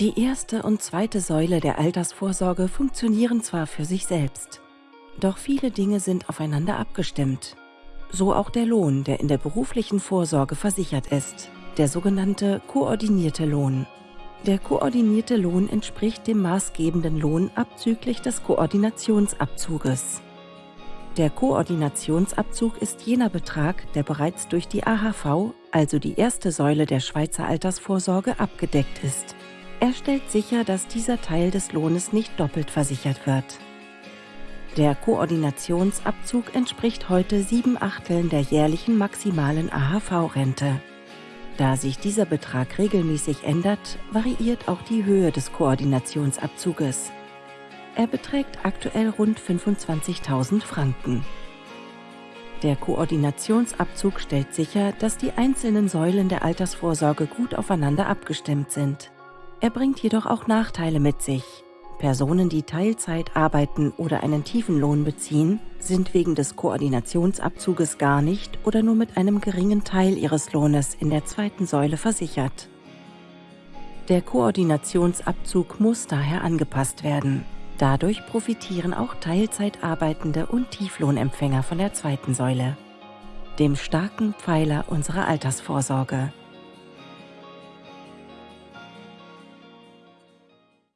Die erste und zweite Säule der Altersvorsorge funktionieren zwar für sich selbst, doch viele Dinge sind aufeinander abgestimmt. So auch der Lohn, der in der beruflichen Vorsorge versichert ist, der sogenannte koordinierte Lohn. Der koordinierte Lohn entspricht dem maßgebenden Lohn abzüglich des Koordinationsabzuges. Der Koordinationsabzug ist jener Betrag, der bereits durch die AHV, also die erste Säule der Schweizer Altersvorsorge, abgedeckt ist. Er stellt sicher, dass dieser Teil des Lohnes nicht doppelt versichert wird. Der Koordinationsabzug entspricht heute sieben Achteln der jährlichen maximalen AHV-Rente. Da sich dieser Betrag regelmäßig ändert, variiert auch die Höhe des Koordinationsabzuges. Er beträgt aktuell rund 25.000 Franken. Der Koordinationsabzug stellt sicher, dass die einzelnen Säulen der Altersvorsorge gut aufeinander abgestimmt sind. Er bringt jedoch auch Nachteile mit sich. Personen, die Teilzeit arbeiten oder einen tiefen Lohn beziehen, sind wegen des Koordinationsabzuges gar nicht oder nur mit einem geringen Teil ihres Lohnes in der zweiten Säule versichert. Der Koordinationsabzug muss daher angepasst werden. Dadurch profitieren auch Teilzeit arbeitende und Tieflohnempfänger von der zweiten Säule, dem starken Pfeiler unserer Altersvorsorge.